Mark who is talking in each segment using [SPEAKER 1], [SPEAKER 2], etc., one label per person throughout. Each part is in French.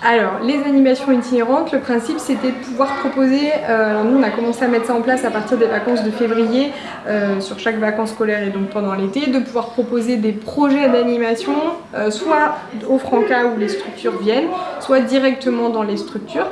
[SPEAKER 1] Alors, les animations itinérantes, le principe c'était de pouvoir proposer, euh, nous on a commencé à mettre ça en place à partir des vacances de février, euh, sur chaque vacances scolaire et donc pendant l'été, de pouvoir proposer des projets d'animation, euh, soit au Franca où les structures viennent, soit directement dans les structures,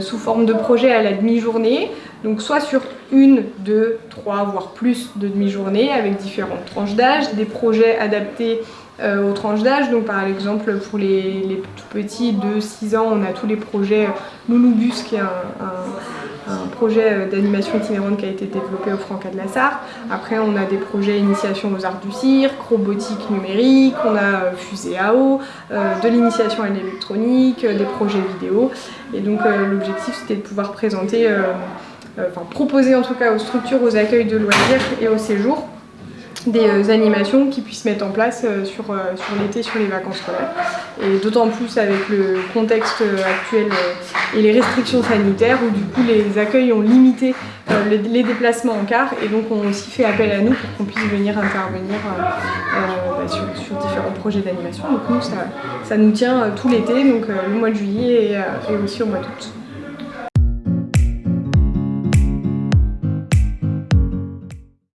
[SPEAKER 1] sous forme de projet à la demi-journée, donc soit sur une, deux, trois, voire plus de demi-journées avec différentes tranches d'âge, des projets adaptés euh, aux tranches d'âge. Donc par exemple pour les, tout petits de 6 ans, on a tous les projets Nounoubus qui est un, projet euh, d'animation itinérante qui a été développé au Franca de la Sarre. Après on a des projets initiation aux arts du cirque, robotique numérique, on a euh, fusée à eau, de l'initiation à l'électronique, des projets vidéo. Et donc l'objectif c'était de pouvoir présenter enfin proposer en tout cas aux structures, aux accueils de loisirs et aux séjours des euh, animations qu'ils puissent mettre en place euh, sur, euh, sur l'été, sur les vacances scolaires. Et d'autant plus avec le contexte actuel et les restrictions sanitaires où du coup les accueils ont limité les, déplacements en car et donc on aussi fait appel à nous pour qu'on puisse venir intervenir bah, sur, différents projets d'animation. Donc nous ça, ça, nous tient tout l'été, donc le mois de juillet et, et aussi au mois d'août.